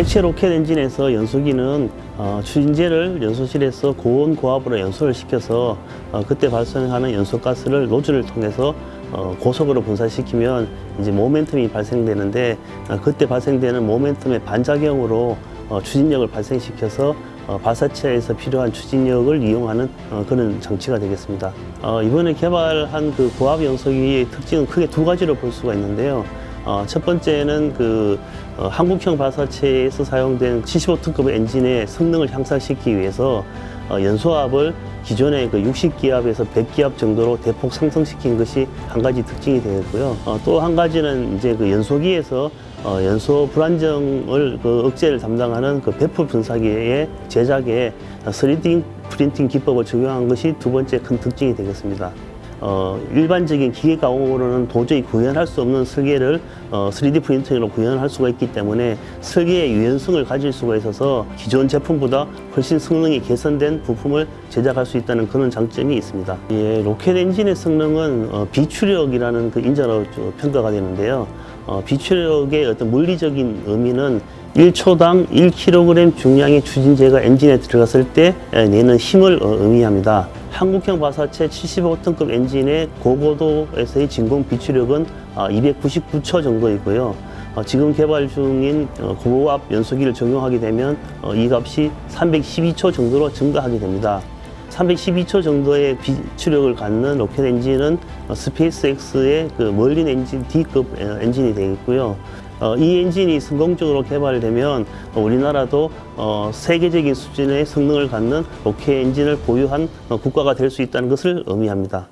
액체 로켓 엔진에서 연소기는 어, 추진제를 연소실에서 고온 고압으로 연소를 시켜서 어, 그때 발생하는 연소가스를 노즐을 통해서 어, 고속으로 분산시키면 이제 모멘텀이 발생되는데 어, 그때 발생되는 모멘텀의 반작용으로 어, 추진력을 발생시켜서 어, 발사체에서 필요한 추진력을 이용하는 어, 그런 장치가 되겠습니다. 어, 이번에 개발한 그 고압 연소기의 특징은 크게 두 가지로 볼 수가 있는데요. 어, 첫 번째는 그 어, 한국형 발사체에서 사용된 75톤급 엔진의 성능을 향상시키기 위해서 어, 연소압을 기존의 그 60기압에서 100기압 정도로 대폭 상승시킨 것이 한 가지 특징이 되겠고요. 어, 또 한 가지는 이제 그 연소기에서 어, 연소 불안정을 그 억제를 담당하는 그 배포 분사기의 제작에 3D 프린팅 기법을 적용한 것이 두 번째 큰 특징이 되겠습니다. 어, 일반적인 기계 가공으로는 도저히 구현할 수 없는 설계를 어, 3D 프린팅으로 구현할 수가 있기 때문에 설계의 유연성을 가질 수가 있어서 기존 제품보다 훨씬 성능이 개선된 부품을 제작할 수 있다는 그런 장점이 있습니다. 예, 로켓 엔진의 성능은 어, 비추력이라는 그 인자로 저 평가가 되는데요. 어, 비추력의 어떤 물리적인 의미는 1초당 1kg 중량의 추진제가 엔진에 들어갔을 때 에, 내는 힘을 어, 의미합니다. 한국형 발사체 75톤급 엔진의 고고도에서의 진공 비추력은 299초 정도이고요. 어, 지금 개발 중인 어, 고압 연소기를 적용하게 되면 어, 이 값이 312초 정도로 증가하게 됩니다. 312초 정도의 비추력을 갖는 로켓 엔진은 어, 스페이스X의 그 멀린 엔진 D급 어, 엔진이 되겠고요. 어, 이 엔진이 성공적으로 개발되면 어, 우리나라도 어, 세계적인 수준의 성능을 갖는 로켓 엔진을 보유한 어, 국가가 될 수 있다는 것을 의미합니다.